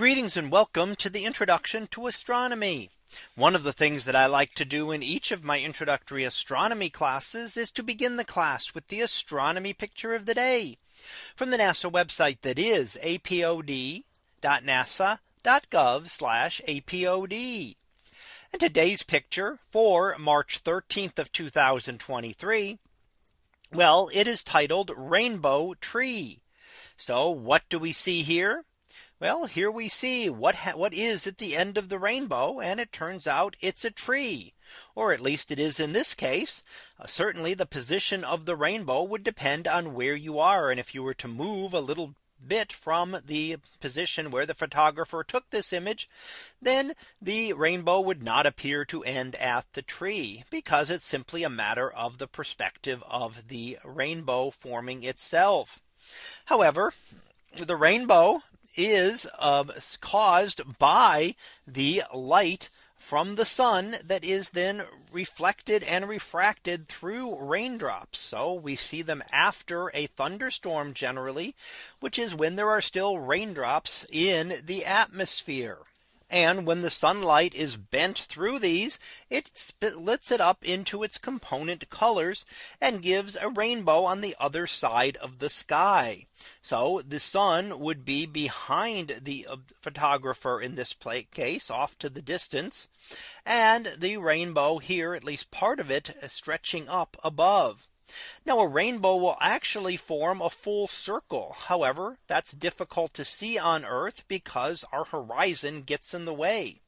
Greetings and welcome to the introduction to astronomy. One of the things that I like to do in each of my introductory astronomy classes is to begin the class with the astronomy picture of the day from the NASA website that is apod.nasa.gov apod. And today's picture for March 13th of 2023. Well, it is titled Rainbow Tree. So what do we see here? Well, here we see what what is at the end of the rainbow. And it turns out it's a tree. Or at least it is in this case. Uh, certainly the position of the rainbow would depend on where you are. And if you were to move a little bit from the position where the photographer took this image, then the rainbow would not appear to end at the tree because it's simply a matter of the perspective of the rainbow forming itself. However, the rainbow is uh, caused by the light from the sun that is then reflected and refracted through raindrops. So we see them after a thunderstorm generally, which is when there are still raindrops in the atmosphere. And when the sunlight is bent through these, it splits it up into its component colors and gives a rainbow on the other side of the sky. So the sun would be behind the uh, photographer in this plate case off to the distance and the rainbow here at least part of it stretching up above. Now a rainbow will actually form a full circle. However, that's difficult to see on Earth because our horizon gets in the way.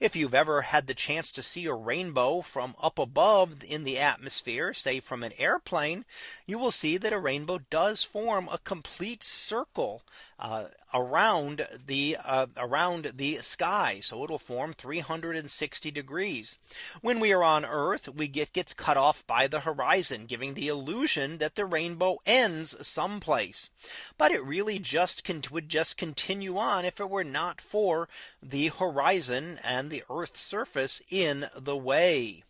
If you've ever had the chance to see a rainbow from up above in the atmosphere, say from an airplane, you will see that a rainbow does form a complete circle uh, around the uh, around the sky. So it'll form 360 degrees. When we are on Earth, we get gets cut off by the horizon, giving the illusion that the rainbow ends someplace. But it really just would just continue on if it were not for the horizon and the Earth's surface in the way.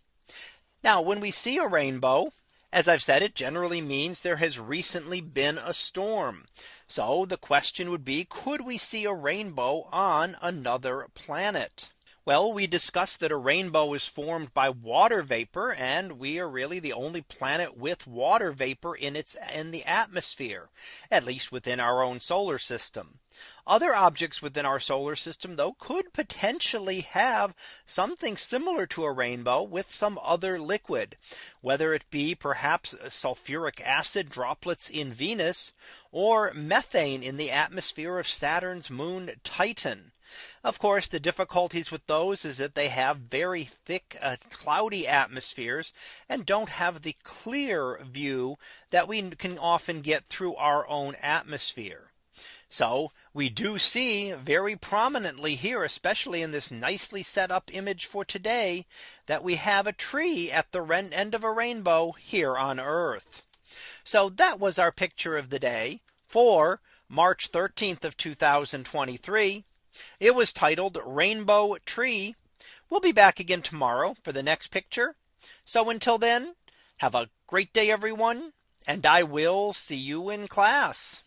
Now when we see a rainbow, as I've said, it generally means there has recently been a storm. So the question would be, could we see a rainbow on another planet? Well, we discussed that a rainbow is formed by water vapor and we are really the only planet with water vapor in its in the atmosphere, at least within our own solar system. Other objects within our solar system, though, could potentially have something similar to a rainbow with some other liquid, whether it be perhaps sulfuric acid droplets in Venus or methane in the atmosphere of Saturn's moon Titan. Of course, the difficulties with those is that they have very thick uh, cloudy atmospheres and don't have the clear view that we can often get through our own atmosphere. So we do see very prominently here, especially in this nicely set up image for today, that we have a tree at the end of a rainbow here on Earth. So that was our picture of the day for March 13th of 2023. It was titled Rainbow Tree. We'll be back again tomorrow for the next picture. So until then, have a great day, everyone. And I will see you in class.